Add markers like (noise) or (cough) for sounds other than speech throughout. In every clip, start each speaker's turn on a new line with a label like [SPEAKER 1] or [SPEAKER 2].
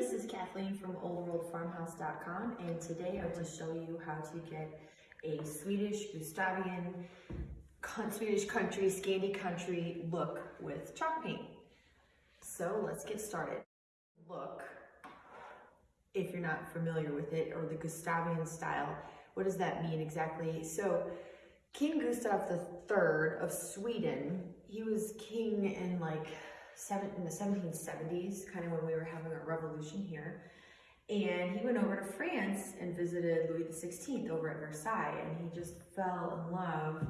[SPEAKER 1] this is Kathleen from oldworldfarmhouse.com and today I'm to show you how to get a Swedish Gustavian Swedish country, Scandi country look with chalk paint. So let's get started. Look, if you're not familiar with it, or the Gustavian style, what does that mean exactly? So King Gustav III of Sweden, he was king in like seven, in the 1770s, kind of when we were having a revolution here. And he went over to France and visited Louis XVI over at Versailles, and he just fell in love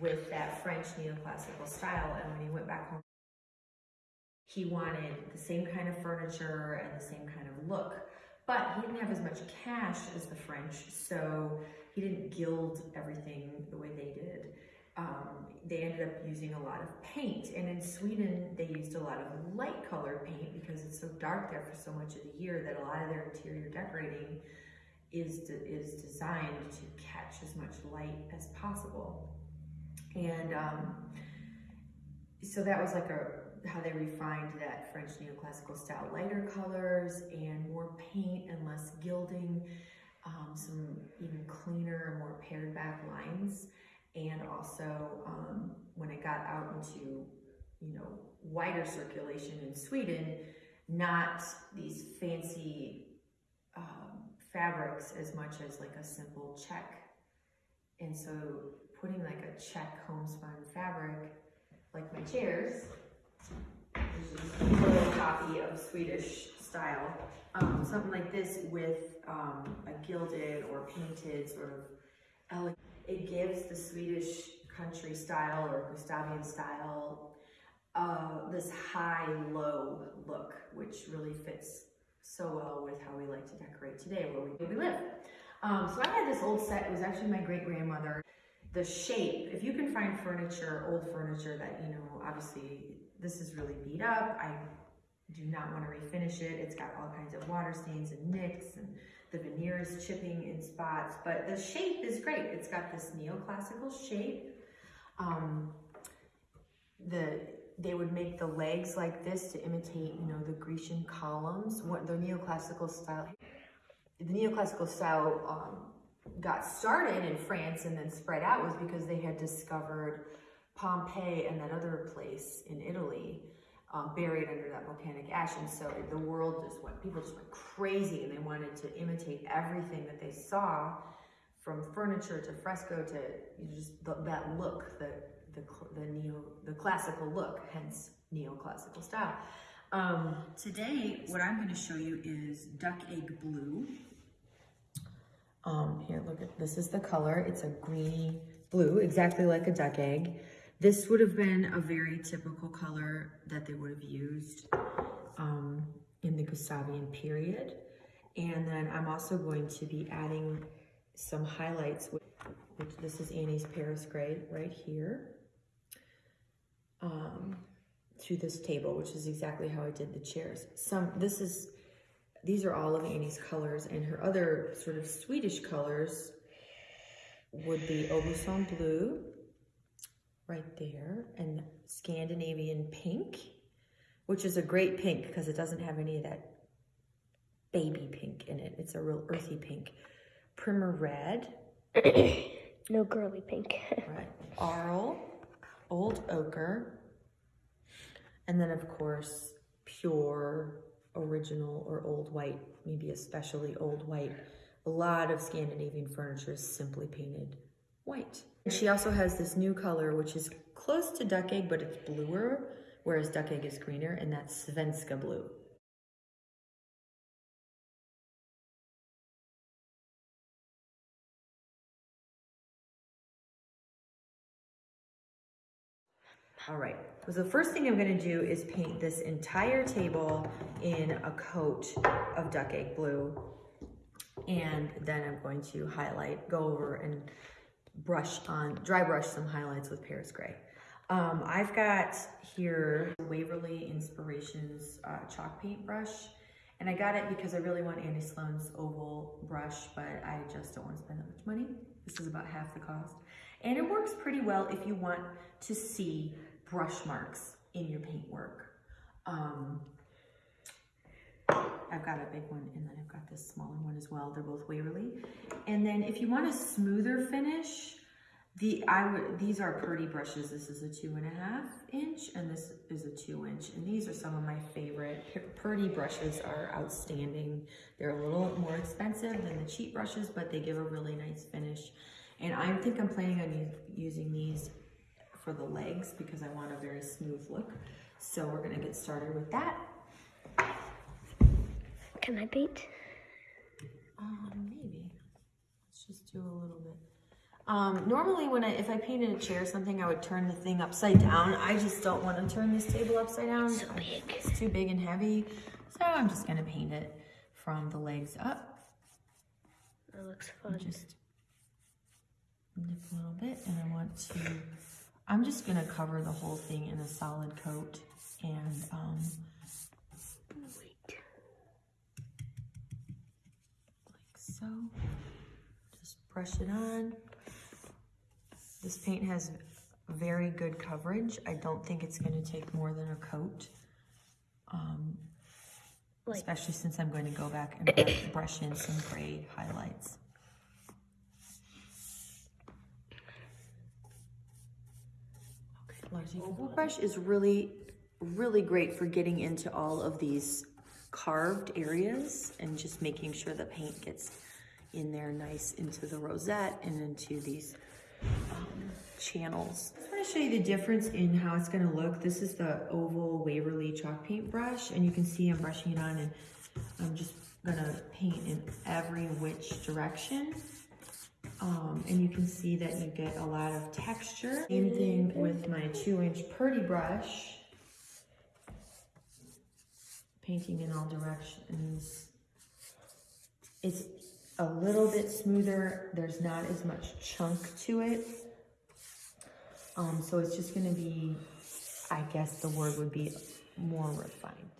[SPEAKER 1] with that French neoclassical style. And when he went back home, he wanted the same kind of furniture and the same kind of look. But he didn't have as much cash as the French, so he didn't gild everything the way they did um, they ended up using a lot of paint. And in Sweden, they used a lot of light colored paint because it's so dark there for so much of the year that a lot of their interior decorating is, de is designed to catch as much light as possible. And um, so that was like a how they refined that French neoclassical style, lighter colors and more paint and less gilding, um, some even cleaner, more pared back lines and also um, when it got out into you know wider circulation in Sweden, not these fancy um, fabrics as much as like a simple check. And so putting like a check homespun fabric, like my chairs, which is a copy of Swedish style, um, something like this with um, a gilded or painted sort of elegant it gives the Swedish country style or Gustavian style uh, this high-low look, which really fits so well with how we like to decorate today where we, live. Um, so I had this old set, it was actually my great-grandmother. The shape, if you can find furniture, old furniture that, you know, obviously this is really beat up. I do not want to refinish it. It's got all kinds of water stains and nicks and the veneer is chipping in spots, but the shape is great. It's got this neoclassical shape. Um, the they would make the legs like this to imitate, you know, the Grecian columns. What the neoclassical style, the neoclassical style um, got started in France and then spread out was because they had discovered Pompeii and that other place in Italy um, buried under that volcanic ash. And so the world just went, people just went crazy and they wanted to imitate everything that they saw from furniture to fresco to just the, that look, the, the, the neo, the classical look, hence neoclassical style. Um, today, what I'm going to show you is duck egg blue. Um, here, look at, this is the color. It's a greeny blue, exactly like a duck egg. This would have been a very typical color that they would have used um, in the Gustavian period. And then I'm also going to be adding some highlights, which this is Annie's Paris Gray right here, um, to this table, which is exactly how I did the chairs. Some, this is, these are all of Annie's colors and her other sort of Swedish colors would be Aubusson Blue, right there and Scandinavian pink, which is a great pink because it doesn't have any of that baby pink in it. It's a real earthy pink. Primer red. (coughs)
[SPEAKER 2] no girly pink. (laughs)
[SPEAKER 1] right. Arles, old ochre, and then of course pure original or old white, maybe especially old white. A lot of Scandinavian furniture is simply painted white. And She also has this new color, which is close to duck egg, but it's bluer, whereas duck egg is greener, and that's Svenska blue. All right, so the first thing I'm gonna do is paint this entire table in a coat of duck egg blue. And then I'm going to highlight, go over and brush on, dry brush some highlights with Paris Gray. Um, I've got here Waverly Inspirations uh, chalk paint brush. And I got it because I really want Annie Sloan's oval brush, but I just don't want to spend that much money. This is about half the cost. And it works pretty well if you want to see brush marks in your paint work. Um, I've got a big one and then I've got this smaller one as well. They're both Waverly. And then if you want a smoother finish, the I would these are Purdy brushes. This is a two and a half inch and this is a two inch. And these are some of my favorite. Purdy brushes are outstanding. They're a little more expensive than the cheap brushes, but they give a really nice finish. And I think I'm planning on using these for the legs because I want a very smooth look. So we're gonna get started with that.
[SPEAKER 2] Can I paint?
[SPEAKER 1] Um, maybe. Let's just do a little bit. Um, normally when I, if I painted a chair or something, I would turn the thing upside down. I just don't want to turn this table upside down.
[SPEAKER 2] So big.
[SPEAKER 1] It's too big and heavy. So I'm just gonna paint it from the legs up.
[SPEAKER 2] That looks fun.
[SPEAKER 1] Just nip a little bit and I want to, I'm just gonna cover the whole thing in a solid coat and, um,
[SPEAKER 2] Wait.
[SPEAKER 1] like so. Just brush it on. This paint has very good coverage. I don't think it's gonna take more than a coat. Um,
[SPEAKER 2] Like-
[SPEAKER 1] especially since I'm going to go back and brush- (coughs) brush in some gray highlights. Okay, Oval brush is really, really great for getting into all of these carved areas and just making sure the paint gets in there nice into the rosette and into these um, channels. I just want to show you the difference in how it's going to look. This is the oval Waverly chalk paint brush and you can see I'm brushing it on and I'm just going to paint in every which direction. Um, and you can see that you get a lot of texture. Same thing with my two inch Purdy brush. Painting in all directions. It's a little bit smoother. There's not as much chunk to it. Um, so it's just gonna be, I guess the word would be more refined.